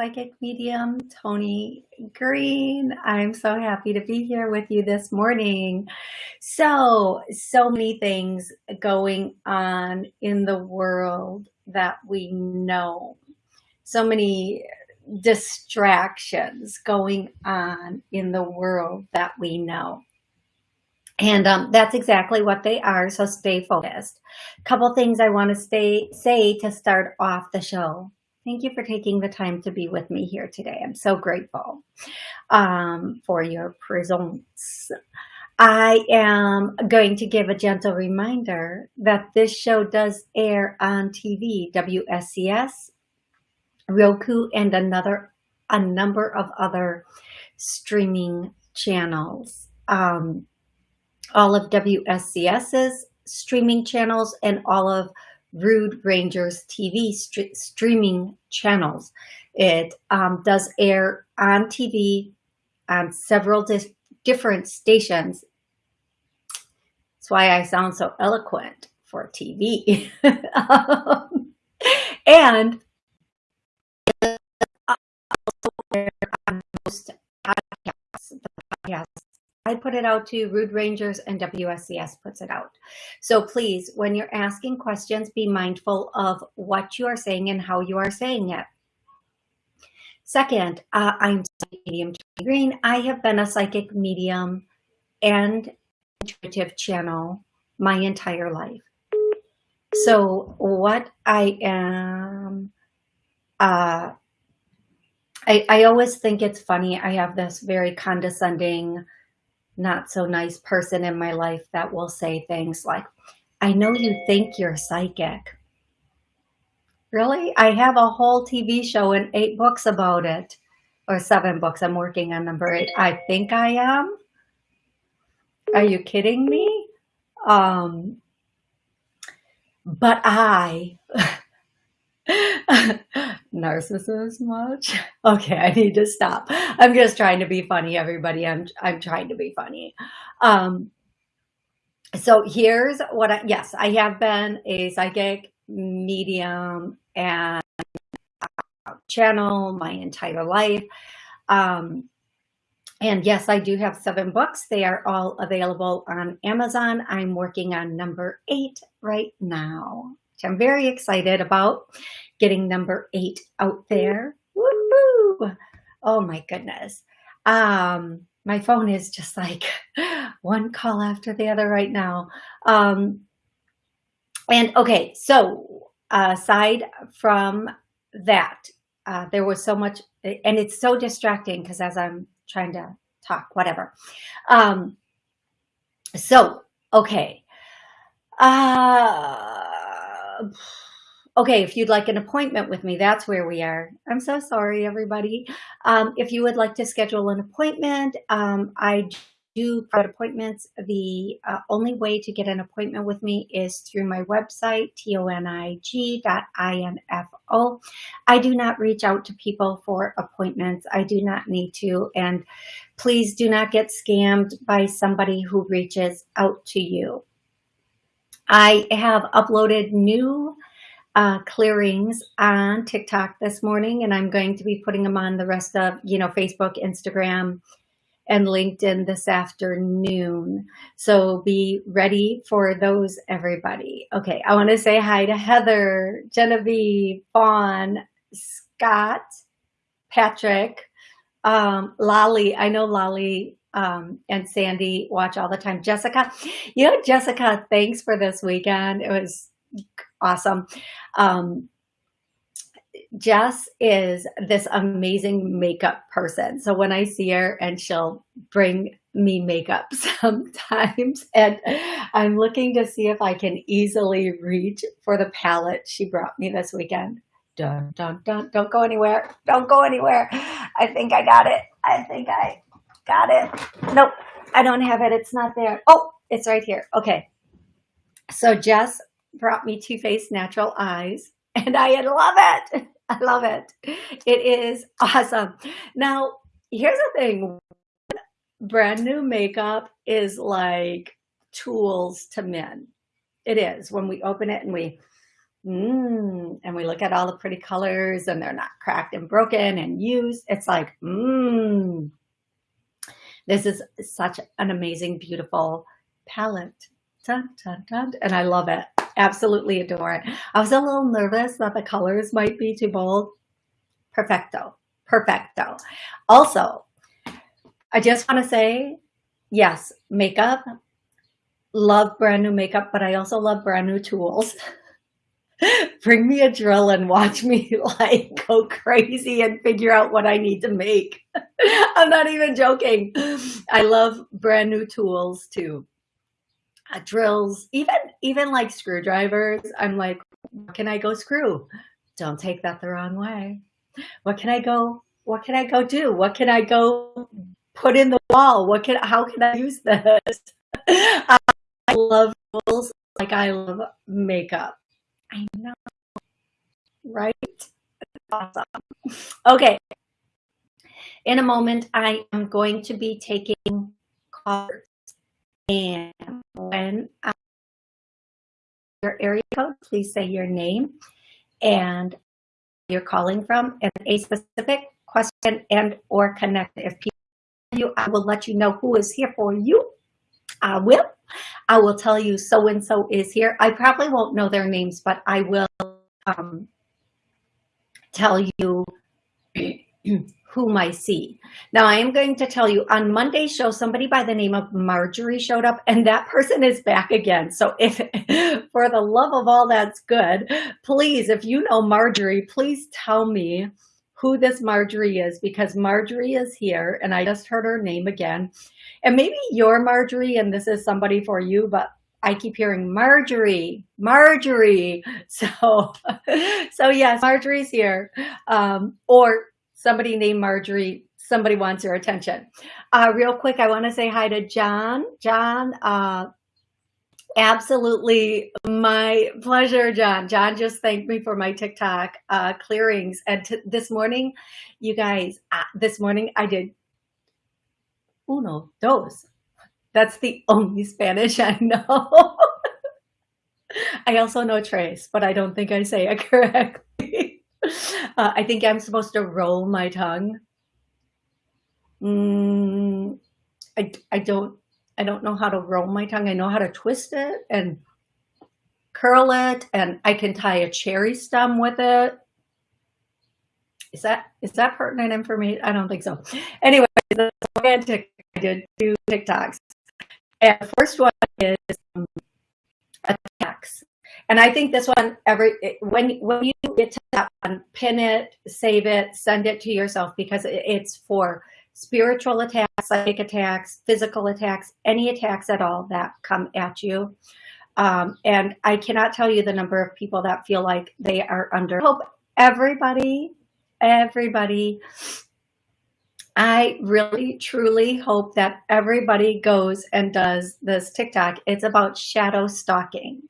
Psychic Medium Tony Green. I'm so happy to be here with you this morning. So, so many things going on in the world that we know. So many distractions going on in the world that we know. And um, that's exactly what they are. So stay focused. Couple things I want to stay say to start off the show. Thank you for taking the time to be with me here today. I'm so grateful um, for your presence. I am going to give a gentle reminder that this show does air on TV, WSCS, Roku, and another a number of other streaming channels. Um, all of WSCS's streaming channels and all of Rude Rangers TV st streaming channels. It um, does air on TV on several di different stations. That's why I sound so eloquent for TV. um, and also on most podcasts, podcasts I put it out to Rude Rangers and WSCS puts it out. So please, when you're asking questions, be mindful of what you are saying and how you are saying it. Second, uh, I'm medium Green. I have been a psychic medium and intuitive channel my entire life. So what I am, uh, I, I always think it's funny. I have this very condescending, not so nice person in my life that will say things like, I know you think you're psychic. Really? I have a whole TV show and eight books about it, or seven books. I'm working on number eight. I think I am. Are you kidding me? Um, but I narcissist much? Okay i need to stop. I'm just trying to be funny everybody. I'm i'm trying to be funny. Um so here's what i yes i have been a psychic medium and channel my entire life. Um and yes, I do have seven books. They are all available on Amazon. I'm working on number eight right now which I'm very excited about getting number eight out there. Woohoo! Oh my goodness. Um, my phone is just like one call after the other right now. Um, and okay, so aside from that, uh, there was so much, and it's so distracting because as I'm trying to talk, whatever. Um, so, okay. Uh, okay, if you'd like an appointment with me, that's where we are. I'm so sorry, everybody. Um, if you would like to schedule an appointment, um, I do private appointments. The uh, only way to get an appointment with me is through my website, tonig.info. I do not reach out to people for appointments. I do not need to. And please do not get scammed by somebody who reaches out to you. I have uploaded new uh, clearings on TikTok this morning, and I'm going to be putting them on the rest of, you know, Facebook, Instagram, and LinkedIn this afternoon. So be ready for those, everybody. Okay, I want to say hi to Heather, Genevieve, Fawn, Scott, Patrick, um, Lolly. I know Lolly um, and Sandy watch all the time. Jessica, you know, Jessica, thanks for this weekend. It was awesome. Um, Jess is this amazing makeup person. So when I see her and she'll bring me makeup sometimes and I'm looking to see if I can easily reach for the palette she brought me this weekend. Dun, dun, dun, don't go anywhere. Don't go anywhere. I think I got it. I think I Got it? Nope, I don't have it. It's not there. Oh, it's right here. Okay. So Jess brought me Too Faced Natural Eyes and I love it. I love it. It is awesome. Now, here's the thing. Brand new makeup is like tools to men. It is when we open it and we Mmm. And we look at all the pretty colors and they're not cracked and broken and used. It's like, mmm. This is such an amazing, beautiful palette. Dun, dun, dun. And I love it. Absolutely adore it. I was a little nervous that the colors might be too bold. Perfecto. Perfecto. Also, I just want to say, yes, makeup, love brand new makeup, but I also love brand new tools. Bring me a drill and watch me like go crazy and figure out what I need to make. I'm not even joking. I love brand new tools too. Uh, drills, even even like screwdrivers. I'm like, what can I go screw? Don't take that the wrong way. What can I go? What can I go do? What can I go put in the wall? What can? How can I use this? I love tools like I love makeup. I know, right? Awesome. Okay. In a moment, I am going to be taking cards. And when I your area code, please say your name and you're calling from and a specific question and or connect. If people you, I will let you know who is here for you. I will. I will tell you so-and-so is here. I probably won't know their names, but I will um, tell you whom I see. Now I am going to tell you on Monday's show, somebody by the name of Marjorie showed up and that person is back again. So if, for the love of all that's good, please, if you know Marjorie, please tell me who this Marjorie is because Marjorie is here and I just heard her name again. And maybe you're Marjorie and this is somebody for you, but I keep hearing Marjorie, Marjorie. So, so yes, Marjorie's here. Um, or somebody named Marjorie, somebody wants your attention. Uh, real quick, I want to say hi to John. John, uh, absolutely my pleasure, John. John just thanked me for my TikTok uh, clearings. And this morning, you guys, uh, this morning I did uno, dos. That's the only Spanish I know. I also know tres, but I don't think I say it correctly. Uh, I think I'm supposed to roll my tongue. Mm, I, I don't I don't know how to roll my tongue. I know how to twist it and curl it, and I can tie a cherry stem with it. Is that is that pertinent information? I don't think so. Anyway, the romantic I did two TikToks, and the first one is um, attacks. And I think this one, every when when you get to that one, pin it, save it, send it to yourself because it's for spiritual attacks, psychic attacks, physical attacks, any attacks at all that come at you. Um, and I cannot tell you the number of people that feel like they are under hope. Everybody, everybody, I really, truly hope that everybody goes and does this TikTok. It's about shadow stalking.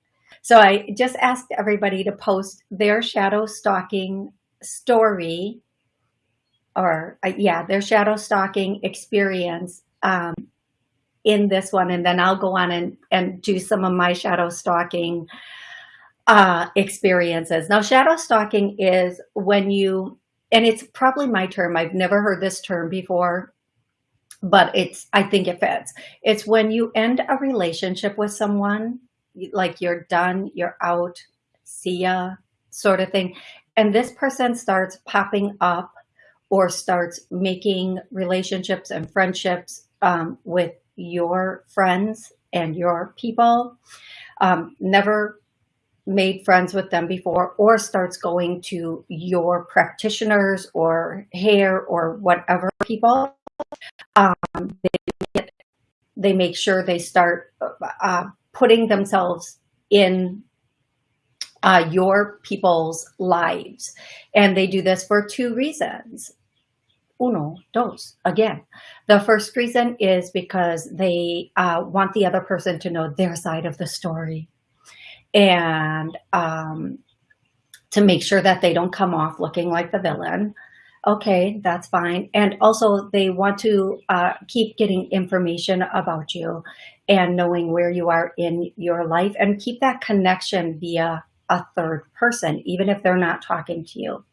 So I just asked everybody to post their shadow stalking story or uh, yeah, their shadow stalking experience um, in this one. And then I'll go on and, and do some of my shadow stalking uh, experiences. Now, shadow stalking is when you, and it's probably my term. I've never heard this term before, but it's, I think it fits. It's when you end a relationship with someone like you're done, you're out, see ya, sort of thing. And this person starts popping up or starts making relationships and friendships um, with your friends and your people, um, never made friends with them before, or starts going to your practitioners or hair or whatever people, um, they, they make sure they start uh, putting themselves in uh, your people's lives. And they do this for two reasons. Uno, dos, again. The first reason is because they uh, want the other person to know their side of the story and um, to make sure that they don't come off looking like the villain. Okay, that's fine. And also they want to uh, keep getting information about you and knowing where you are in your life and keep that connection via a third person, even if they're not talking to you.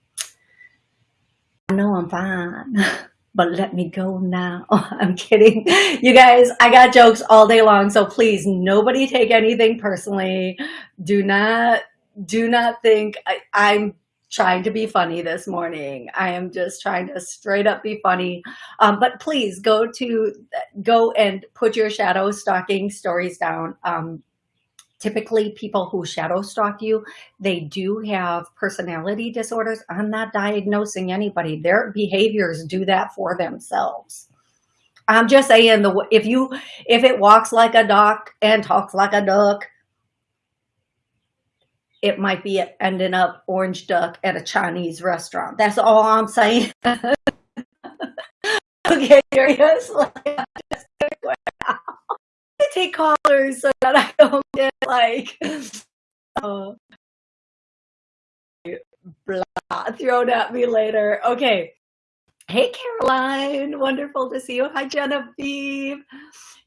I know I'm fine, but let me go now. I'm kidding. You guys, I got jokes all day long, so please, nobody take anything personally. Do not, do not think I, I'm trying to be funny this morning. I am just trying to straight up be funny. Um, but please go to, go and put your shadow stalking stories down. Um, typically people who shadow stalk you, they do have personality disorders. I'm not diagnosing anybody. Their behaviors do that for themselves. I'm just saying the if you if it walks like a duck and talks like a duck, it might be ending up orange duck at a Chinese restaurant. That's all I'm saying. okay, curious. I take callers so that I don't get like uh, blah thrown at me later. Okay. Hey, Caroline. Wonderful to see you. Hi, Genevieve.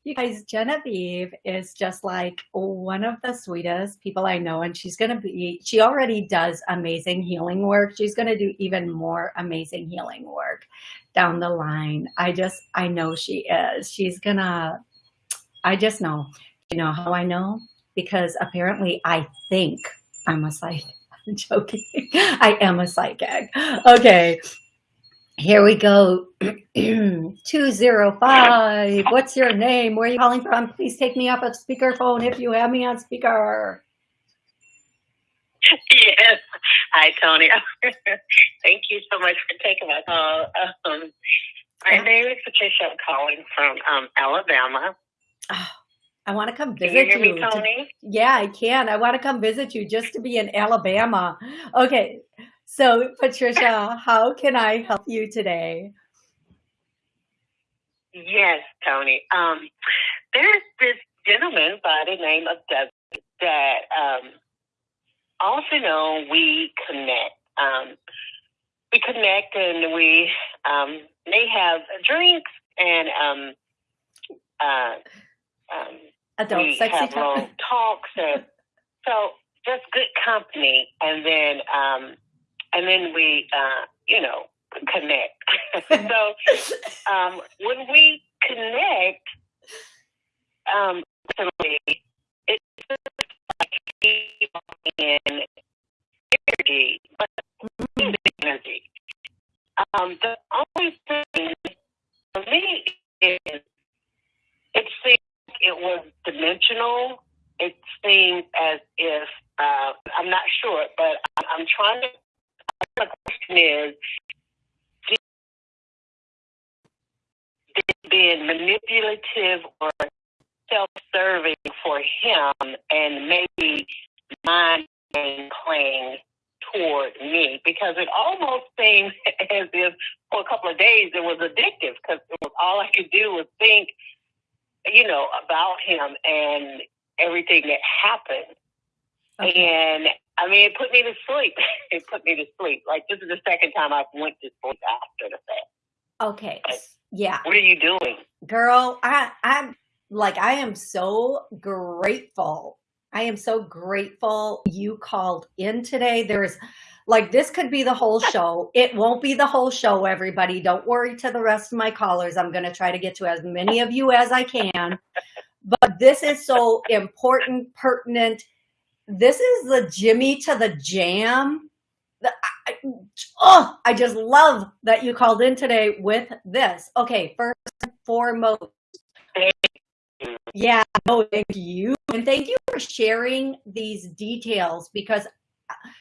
You guys, Genevieve is just like one of the sweetest people I know. And she's going to be, she already does amazing healing work. She's going to do even more amazing healing work down the line. I just, I know she is. She's going to, I just know. You know how I know? Because apparently I think I'm a psychic. I'm joking. I am a psychic. Okay. Here we go. 205. What's your name? Where are you calling from? Please take me off of speakerphone if you have me on speaker. Yes. Hi, Tony. Thank you so much for taking my call. Um, my name is Patricia. I'm calling from um, Alabama. Oh, I want to come visit can you. Hear you me, Tony? Yeah, I can. I want to come visit you just to be in Alabama. Okay. So, Patricia, how can I help you today? Yes, Tony. Um, there's this gentleman by the name of Doug that um, also know we connect. Um, we connect and we um, may have drinks and um, uh, um, Adult we sexy have talk. long talks and so just good company and then um and then we uh you know connect so um when we connect um it's like in energy but energy um the only thing for me is it seemed it was dimensional. It seemed as if uh, I'm not sure, but I'm trying to. The question is, did being manipulative or self-serving for him, and maybe mind playing toward me because it almost seemed as if for a couple of days it was addictive because it was all I could do was think you know, about him and everything that happened. Okay. And I mean, it put me to sleep. it put me to sleep. Like this is the second time I've went to sleep after the fact. Okay. Yeah. What are you doing? Girl, I I'm like I am so grateful. I am so grateful you called in today. There's like this could be the whole show. It won't be the whole show, everybody. Don't worry to the rest of my callers. I'm going to try to get to as many of you as I can. But this is so important, pertinent. This is the Jimmy to the jam. Oh, I just love that you called in today with this. Okay, first and foremost. Yeah, no, thank you. And thank you for sharing these details because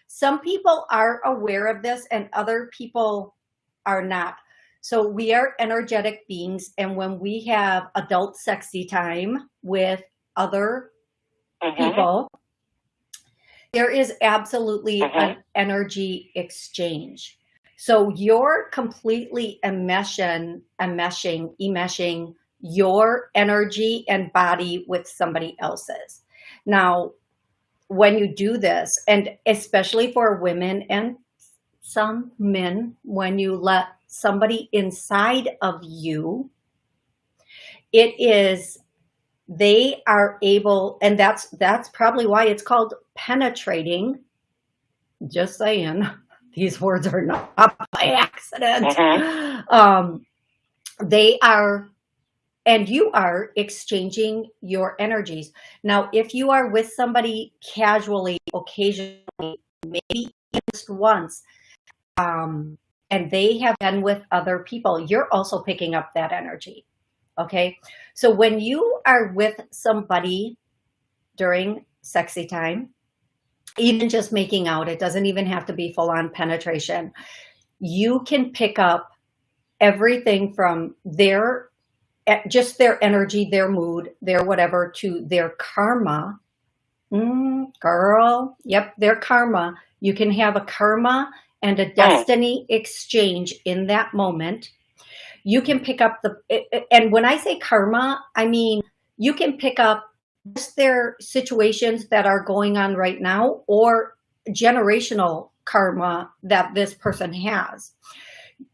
some people are aware of this and other people are not. So we are energetic beings. And when we have adult sexy time with other mm-hmm. people, there is absolutely mm-hmm. an energy exchange. So you're completely enmeshing, enmeshing, enmeshing your energy and body with somebody else's. Now, when you do this, and especially for women and some men, when you let somebody inside of you, it is they are able and that's that's probably why it's called penetrating Just saying, these words are not by accident. Mm-hmm. Um, they are, and you are exchanging your energies. Now, if you are with somebody casually, occasionally, maybe just once, um, and they have been with other people, you're also picking up that energy. Okay. So when you are with somebody during sexy time, even just making out, it doesn't even have to be full on penetration. You can pick up everything from their, eh, just their energy, their mood, their whatever, to their karma. Mm, girl, yep, their karma. You can have a karma and a oh. destiny exchange in that moment. You can pick up the, and when I say karma, I mean, you can pick up just their situations that are going on right now or generational karma that this person has.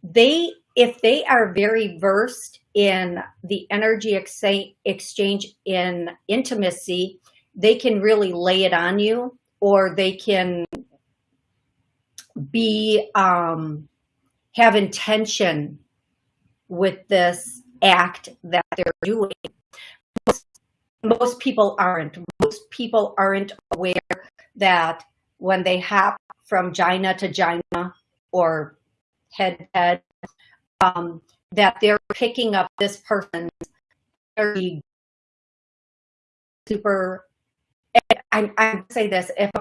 They, if they are very versed in the energy exchange in intimacy, they can really lay it on you or they can be um, have intention with this act that they're doing. Most, people aren't. Most people aren't aware that when they hop from Gina to Gina or head to head, um, that they're picking up this person's very super. I, I say this if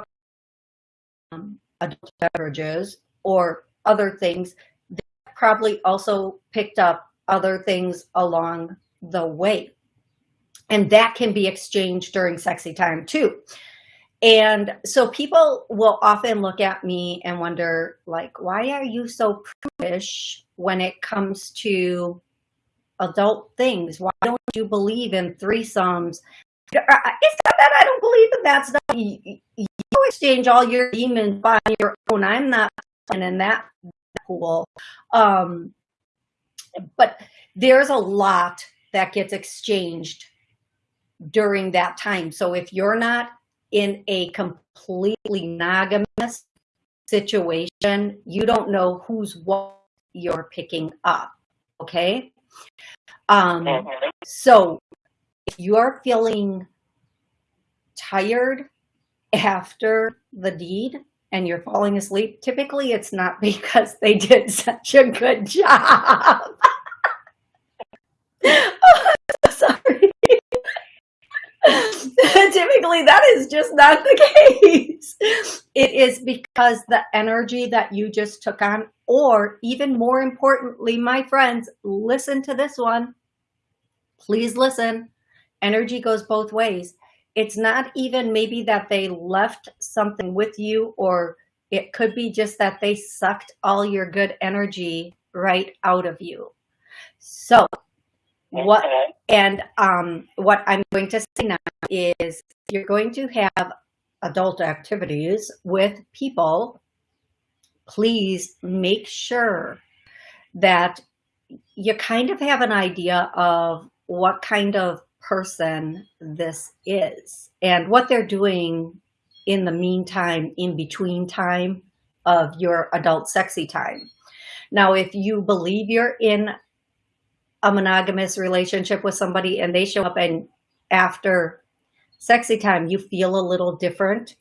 um, adult beverages or other things, they probably also picked up other things along the way. And that can be exchanged during sexy time too. And so people will often look at me and wonder, like, why are you so prudish when it comes to adult things? Why don't you believe in threesomes? It's not that I don't believe in that stuff you exchange all your demons by your own. I'm not in that pool. Um, but there's a lot that gets exchanged during that time. So if you're not in a completely monogamous situation, you don't know who's what you're picking up. Okay. Um, mm-hmm. so if you're feeling tired after the deed and you're falling asleep, typically it's not because they did such a good job. oh, so sorry. typically that is just not the case. It is because the energy that you just took on, or even more importantly, my friends, listen to this one. Please listen. Energy goes both ways it's not even maybe that they left something with you or it could be just that they sucked all your good energy right out of you. So what and um, what I'm going to say now is you're going to have adult activities with people, please make sure that you kind of have an idea of what kind of person this is and what they're doing in the meantime, in between time of your adult sexy time. Now, if you believe you're in a monogamous relationship with somebody and they show up and after sexy time, you feel a little different,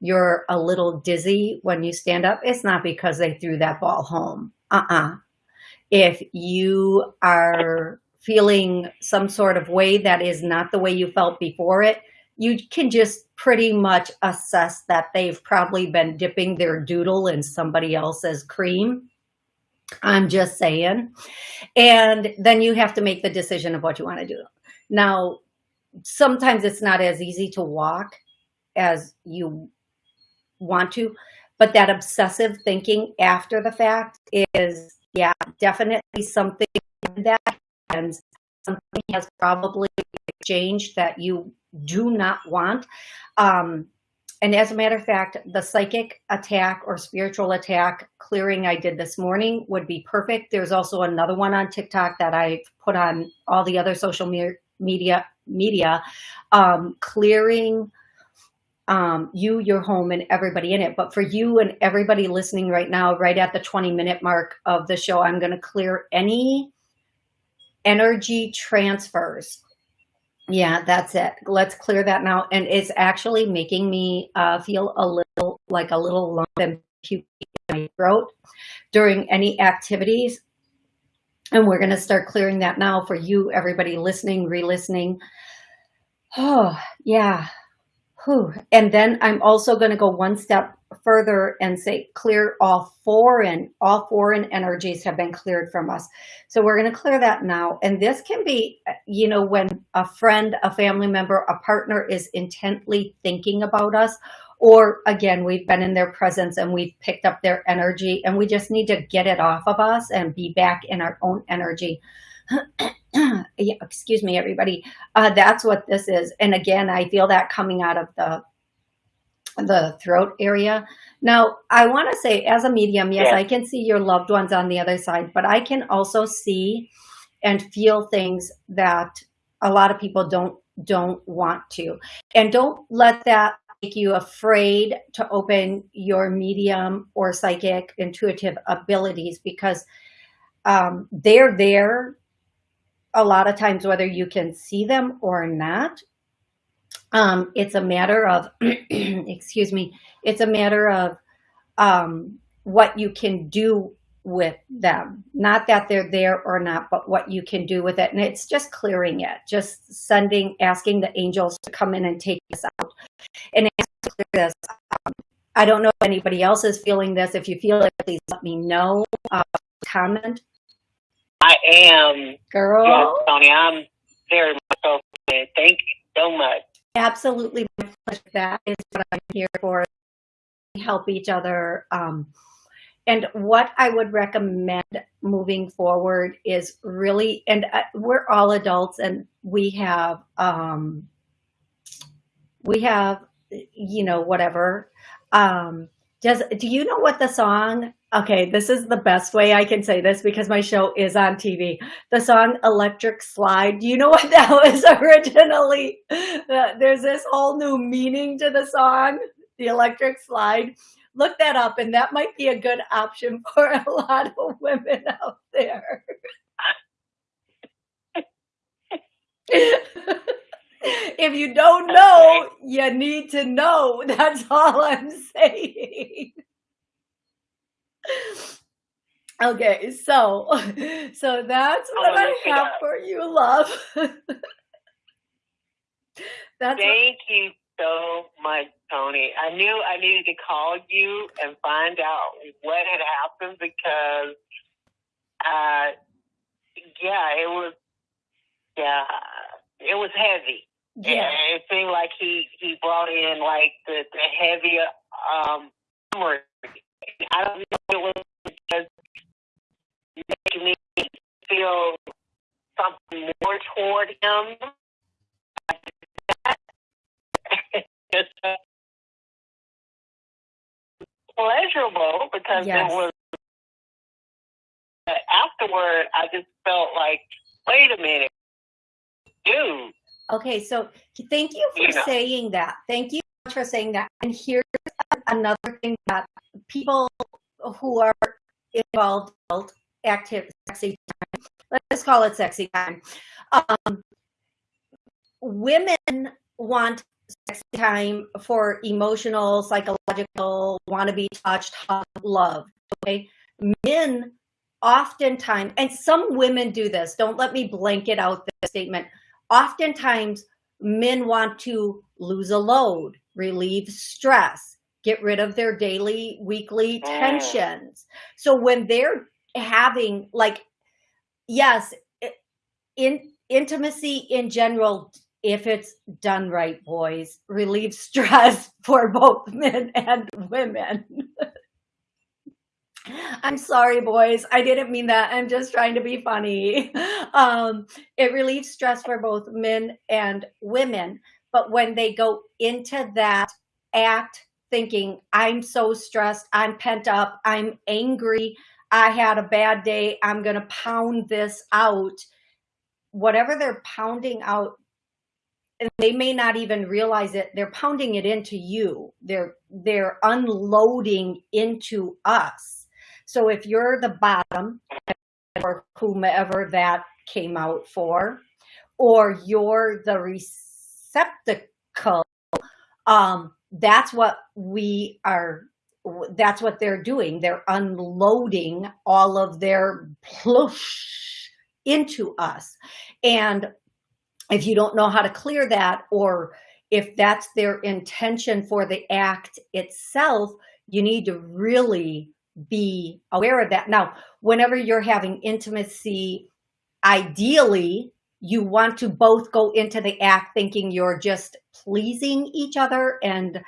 you're a little dizzy when you stand up, it's not because they threw that ball home. Uh-uh. If you are feeling some sort of way that is not the way you felt before it, you can just pretty much assess that they've probably been dipping their doodle in somebody else's cream. I'm just saying. And then you have to make the decision of what you want to do. Now, sometimes it's not as easy to walk as you want to, but that obsessive thinking after the fact is, yeah, definitely something that and something has probably exchanged that you do not want. Um, and as a matter of fact, the psychic attack or spiritual attack clearing I did this morning would be perfect. There's also another one on TikTok that I put on all the other social me media media um, clearing um, you, your home, and everybody in it. But for you and everybody listening right now, right at the 20 minute mark of the show, I'm going to clear any energy transfers. Yeah, that's it. Let's clear that now. And it's actually making me uh, feel a little like a little lump and puke in my throat during any activities. And we're going to start clearing that now for you, everybody listening, re-listening. Oh, yeah. Whew. And then I'm also going to go one step further and say clear all foreign, all foreign energies have been cleared from us. So we're going to clear that now. And this can be, you know, when a friend, a family member, a partner is intently thinking about us, or again, we've been in their presence and we've picked up their energy and we just need to get it off of us and be back in our own energy. excuse me, everybody. Uh, that's what this is. And again, I feel that coming out of the the throat area. Now, I want to say as a medium, yes, yeah. I can see your loved ones on the other side, but I can also see and feel things that a lot of people don't don't want to. And don't let that make you afraid to open your medium or psychic intuitive abilities because um, they're there a lot of times, whether you can see them or not. Um, it's a matter of, excuse me, it's a matter of um, what you can do with them. Not that they're there or not, but what you can do with it. And it's just clearing it, just sending, asking the angels to come in and take this out. And clear this. Um, I don't know if anybody else is feeling this. If you feel it, please let me know. Uh, comment I am. Girl. Yes, Tony, I'm very much so. Thank you so much. Absolutely. That is what I'm here for. Help each other. Um, and what I would recommend moving forward is really, and uh, we're all adults and we have, um, we have, you know, whatever. Um, does, do you know what the song Okay, this is the best way I can say this because my show is on TV. The song Electric Slide, do you know what that was originally? Uh, there's this whole new meaning to the song, the Electric Slide. Look that up and that might be a good option for a lot of women out there. if you don't know, you need to know. That's all I'm saying okay, so so that's what I have for you, love. that's Thank what, you so much, Tony. I knew I needed to call you and find out what had happened because uh yeah, it was yeah, it was heavy. Yeah. And it seemed like he he brought in like the the heavier um I don't know if it was just making me feel something more toward him. pleasurable because yes. it was afterward I just felt like, wait a minute, dude. Okay, so thank you for you know. saying that. Thank you for saying that. And here's another thing that people who are involved active sexy time, let's call it sexy time. Um, women want sexy time for emotional, psychological, want to be touched, love. Okay, men oftentimes, and some women do this. Don't let me blanket out the statement. Oftentimes, men want to lose a load, relieve stress, get rid of their daily, weekly mm. tensions. So when they're having like, yes, in intimacy in general, if it's done right, boys, relieves stress for both men and women. I'm sorry, boys. I didn't mean that. I'm just trying to be funny. Um, it relieves stress for both men and women. But when they go into that act thinking, I'm so stressed, I'm pent up, I'm angry, I had a bad day, I'm going to pound this out. Whatever they're pounding out and they may not even realize it. They're pounding it into you. They're, they're unloading into us. So if you're the bottom or whomever that came out for, or you're the receptacle, um, that's what we are, that's what they're doing. They're unloading all of their plush into us. And if you don't know how to clear that, or if that's their intention for the act itself, you need to really be aware of that. Now, whenever you're having intimacy, ideally, you want to both go into the act thinking you're just pleasing each other and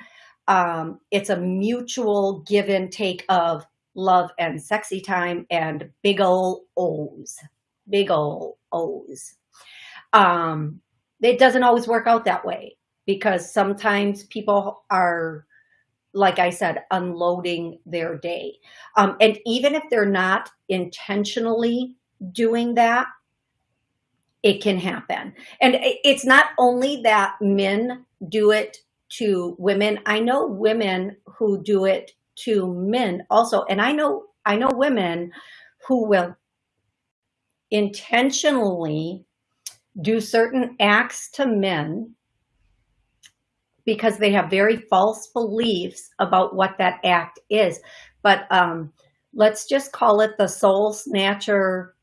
um, it's a mutual give and take of love and sexy time and big ol' O's, big ol' O's. Um, it doesn't always work out that way because sometimes people are, like I said, unloading their day. Um, and even if they're not intentionally doing that, it can happen. And it's not only that men do it to women. I know women who do it to men also. And I know, I know women who will intentionally do certain acts to men because they have very false beliefs about what that act is. But um, let's just call it the soul snatcher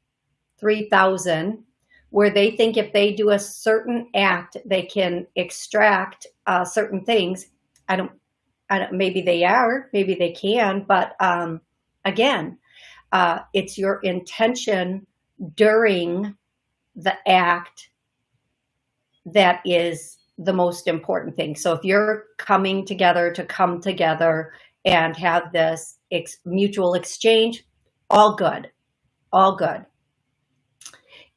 3000 where they think if they do a certain act, they can extract uh, certain things. I don't, I don't, maybe they are, maybe they can, but um, again, uh, it's your intention during the act that is the most important thing. So if you're coming together to come together and have this ex mutual exchange, all good, all good.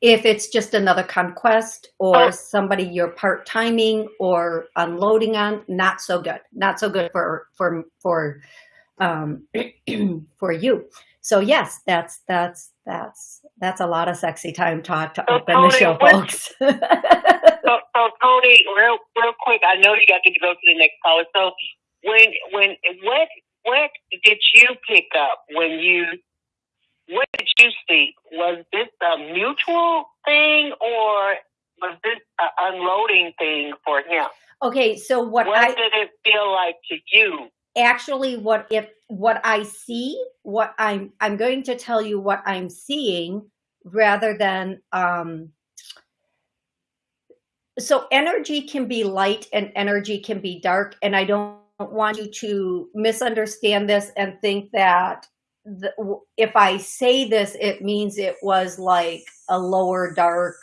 If it's just another conquest or oh. somebody you're part timing or unloading on, not so good. Not so good for for for um, for you. So yes, that's that's that's that's a lot of sexy time talk to so open Tony, the show, folks. so, so Tony, real real quick, I know you got to go to the next caller. So when when what what did you pick up when you what did you see? Was this a mutual thing or was this an unloading thing for him? Okay, so what, what I, did it feel like to you? Actually, what if what I see, what I'm I'm going to tell you what I'm seeing rather than um so energy can be light and energy can be dark and I don't want you to misunderstand this and think that the, if I say this, it means it was like a lower dark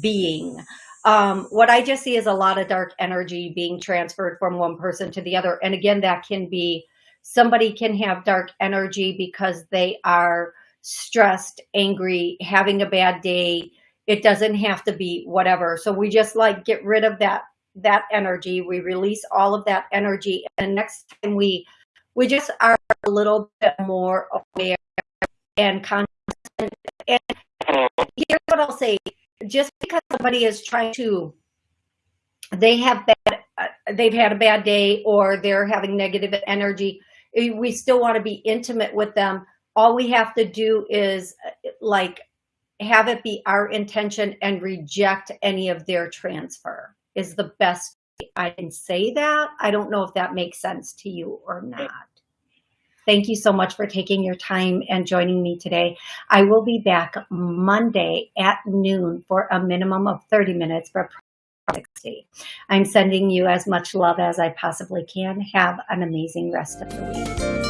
being. Um, what I just see is a lot of dark energy being transferred from one person to the other. And again, that can be somebody can have dark energy because they are stressed, angry, having a bad day. It doesn't have to be whatever. So we just like get rid of that that energy. We release all of that energy. And next time we we just are a little bit more aware and conscious. And here's what I'll say: just because somebody is trying to, they have bad, uh, they've had a bad day, or they're having negative energy, eh, we still want to be intimate with them. All we have to do is uh, like have it be our intention and reject any of their transfer is the best I can say that. I don't know if that makes sense to you or not. Thank you so much for taking your time and joining me today. I will be back Monday at noon for a minimum of 30 minutes for Project I'm sending you as much love as I possibly can. Have an amazing rest of the week.